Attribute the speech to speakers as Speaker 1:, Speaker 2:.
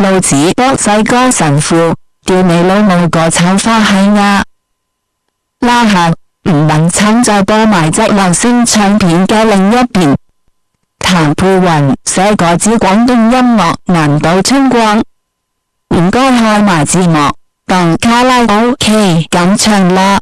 Speaker 1: 老子波西哥神父屌你老母个臭花系啊。拉下唔能撑再播埋只流星唱片嘅另一边。谭佩云写个支广东音乐难度春光？唔该开埋字幕当卡拉 ok 咁唱啦。